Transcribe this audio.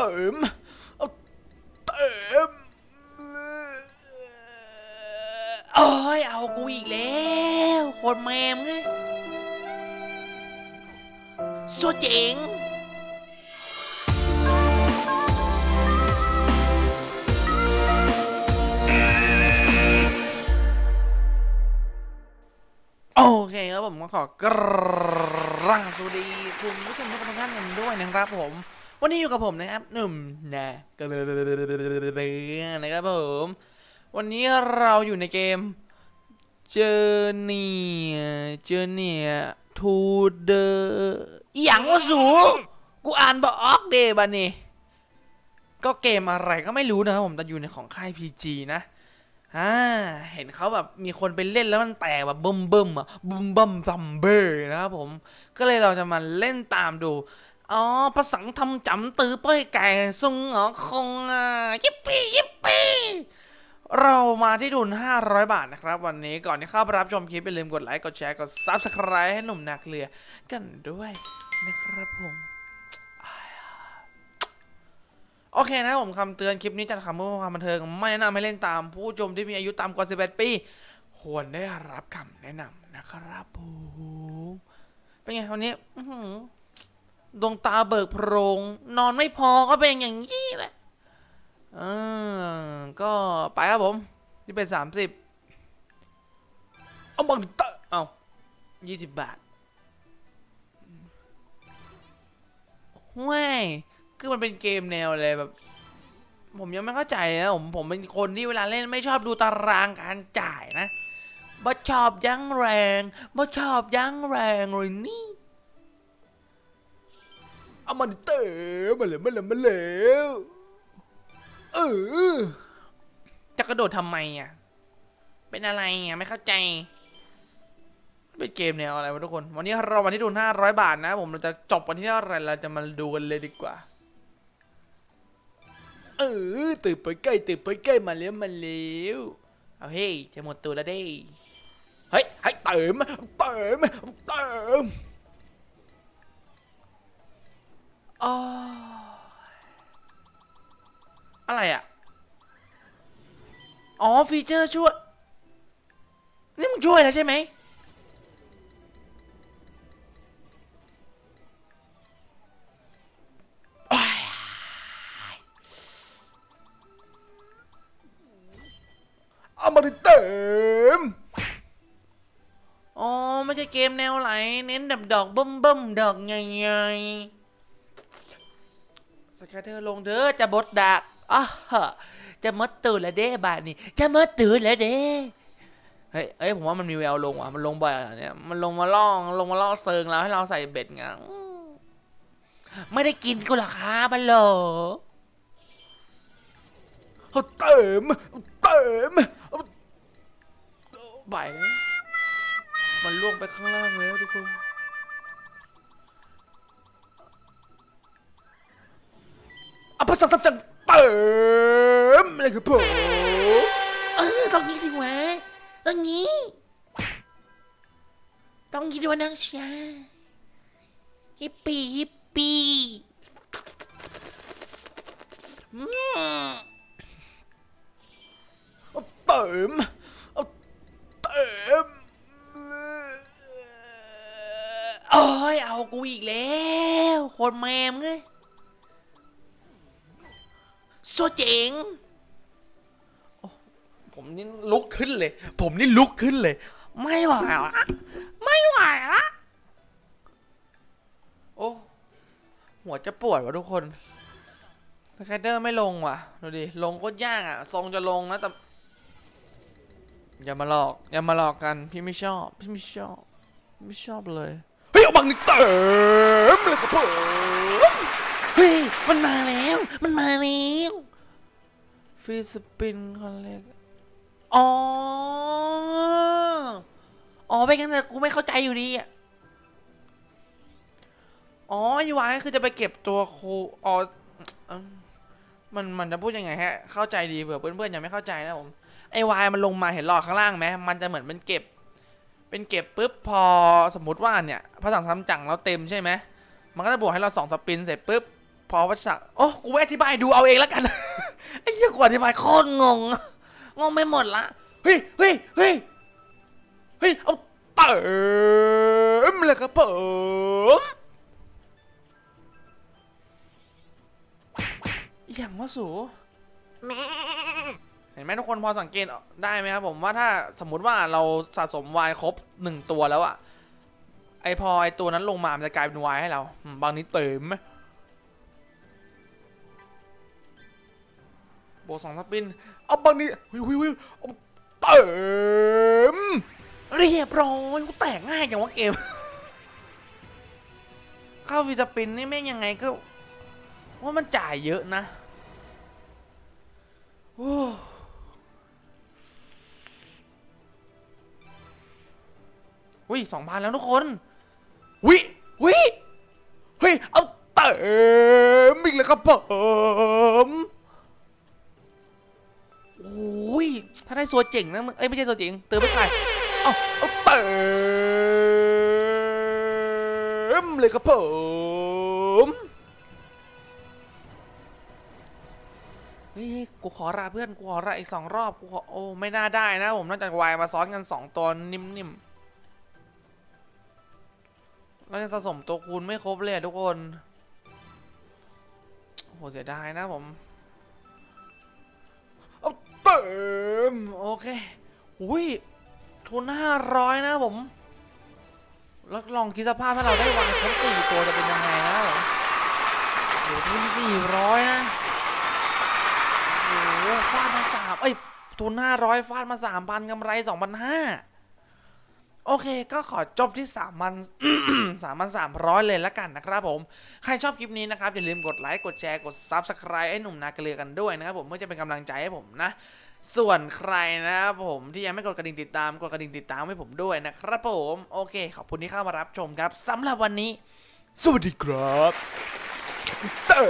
ติมเอาเติมโอ้ยเอากูอีกแล้วโคนแมมไงสัวเจ๋งโอเคครับผมก็ขอกราบสวัสดีคุณผู้ชมทุกท่านกันด้วยนะครับผม วันนี้อยู่กับผมนะครับหนุ่มนะก็เลยนะครับผม วันนี้เราอยู่ในเกม Journey Journey to the อหย่างว่าสูกูอ่านบออกเดบันนี่ก็เกมอะไรก็ไม่รู้นะครับผมแต่อยู่ในของค่าย PG นะอ่าเห็นเขาแบบมีคนไปเล่นแล้วมันแตกแบบบึ้มบึ้มอะบึ้มบึมซัมเบ้นะครับผม ก็เลยเราจะมาเล่นตามดู อ๋อภาษาทำจำตือเป้ยไก่ซุงอ๋อคงอะยิปปี้ยิปปี้เรามาที่ทุน500 บาทนะครับ วันนี้ก่อนที่เข้าไปรับชมคลิปอย่าลืมกดไลค์กดแชร์กด Subscribe ให้หนุ่มนาเกลือกันด้วยนะครับผมโอเคนะผมคำเตือนคลิปนี้จัดทำเพื่อความบันเทิงไม่แนะนำให้เล่นตามผู้ชมที่มีอายุต่ำกว่า11ปี ควรได้รับคำแนะนำนะครับผมเป็นไงวันนี้อือ ดวงตาเบิกโพรง นอนไม่พอก็เป็นอย่างนี้แหละเออก็ไปครับผมนี่เป็น30เอาบังตอเอา20บบาทว้ายคือมันเป็นเกมแนวอะไรแบบ ผมยังไม่เข้าใจนะผมผมเป็นคนที่เวลาเล่นไม่ชอบดูตารางการจ่ายนะบ่ชอบยั้งแรงบ่ชอบยั้งแรงเลยนี่ เอามันเตะมาเลยมาเลยมาเลยเออจะกระโดดทำไมอะ เป็นอะไรอะไม่เข้าใจ เป็นเกมแนวอะไรวะทุกคน วันนี้เรามาที่ทุน500บาทนะผมเราจะจบวันที่เท่าไหร่เราจะมาดูกันเลยดีกว่า เออตื่นไปใกล้ตื่นไปใกล้มาแล้วมาแล้วเอาเฮ้ยจะหมดตัวแล้วเด้เฮ้ยให้เติมเติมเติม อ๋ออะไรอะอ๋อ ฟีเจอร์ช่วย นี่มึงช่วยแล้วใช่ไหมเอามาเติมอ๋อ ไม่ใช่เกมแนวไหล เน้นแบบดอกบึ้มบึ้มๆดอกใหญ่ๆ สแคตเตอร์ลงเด้อจะบดดักอะฮะจะมดตื่นแล้วเด้บาทนี่จะมดตื่นแล้วเด้เฮ้ยเอ้ยผมว่ามันมีแววลงว่ะมันลงบ่อยอะเนี่ยมันลงมาล่องลงมาล่อเซิงแล้วให้เราใส่เบ็ดไงอืมไม่ได้กินกูหรอครับบัลโหลเอาเติมเติมไปแล้วมันล่วงไปข้างล่างแล้วทุกคน อาภาษาตับจังเติมอะไรครับผมเออต้องนี้สิวะต้องนี้ ต้องยีด้วยนางชาฮิปปี้ฮิปปี้อืมเอาเติมเอาเติมโอ้ยเอากูอีกแล้วโคนแมมไง สัวเจ๋งผมนี่ลุกขึ้นเลย ผมนี่ลุกขึ้นเลย ไม่ไหวละไม่ไหวละโอ้ หัวจะปวดวะทุกคน scatter ไม่ลงว่ะ ดูดิ ลงก็ยากอะ ทรงจะลงนะแต่ อย่ามาหลอก อย่ามาหลอกกัน พี่ไม่ชอบ พี่ไม่ชอบ ไม่ชอบเลย เฮ้ย เอาบังนี่เติมเลยครับผมเฮ้ย มันมาแล้ว มันมาแล้ว free spin คอนเล็กอ๋อ อ๋อไปกันแต่กูไม่เข้าใจอยู่ดีอะ อ๋อยูวายคือจะไปเก็บตัวครูอ๋อ มันมันจะพูดยังไงฮะ เข้าใจดีเผื่อเพื่อนๆยังไม่เข้าใจนะผม ไอวายมันลงมาเห็นหลอดข้างล่างไหมมันจะเหมือนเป็นเก็บ เป็นเก็บปุ๊บพอสมมติว่าเนี่ยพระสังซ้ำจังเราเต็มใช่ไหมมันก็จะบวกให้เราสองสปินเสร็จปุ๊บพอวัชระโอ้กูไม่อธิบายดูเอาเองแล้วกัน ไอ้เหี้ยกูอธิบายโคตรงง งงไม่หมดละ เฮ้ยเฮ้ยเฮ้ยเฮ้ยเอาเติมเลยครับผมอย่างว่าสูเห็นไหมทุกคนพอสังเกตได้ไหมครับผมว่าถ้าสมมุติว่าเราสะสมวายครบหนึ่งตัวแล้วอะไอพอไอตัวนั้นลงมา มันจะกลายเป็นวายให้เรา บางนี้เติม วกสองสปินเอาบางนี้วิววิวเติมเรียบร้อยกูแตกง่ายอย่างว่าเกมเข้าวีสปินนี่แม่งยังไงก็ว่ามันจ่ายเยอะนะโอ้วิสองพันแล้วทุกคนวิวิเฮ้ยเอาเติมอีกแล้วครับผม ถ้าได้ตัวเจ๋งนะมึง เอ้ยไม่ใช่ตัวเจ๋งเติมไม่ใครเอาเอาเติมเลยครับผมเฮ้ยกูขอลาเพื่อนกูขอลาอีกสองรอบกูขอโอ้ไม่น่าได้นะผมน่าจะวายมาซ้อนกันสองตัวนิ่มๆเราจะสะสมตัวคูณไม่ครบเลยทุกคนโหเสียดายนะผม มโอเคอุ้ยทุนห้าร้อยนะผม แล้วลองคิดสภาพถ้าเราได้วางครบสี่ตัวจะเป็นยังไงนะผมโหทุนสี่ร้อยนะโอ้ฟาดมาสามเอ้ยทุนห้าร้อยฟาดมาสามพันกำไรสองพันห้าโอเค ก็ขอจบที่3 0 0 0 3 3 0 0เลยละกันนะครับผม ใครชอบคลิปนี้นะครับ อย่าลืมกดไลค์ กดแชร์ กด Subscribe ให้หนุ่มนาเกลือกันด้วยนะครับผม เพื่อจะเป็นกำลังใจให้ผมนะ ส่วนใครนะครับผมที่ยังไม่กดกระดิ่งติดตามกดกระดิ่งติดตามให้ผมด้วยนะครับผมโอเค ขอบคุณที่เข้ามารับชมครับสำหรับวันนี้ สวัสดีครับเต้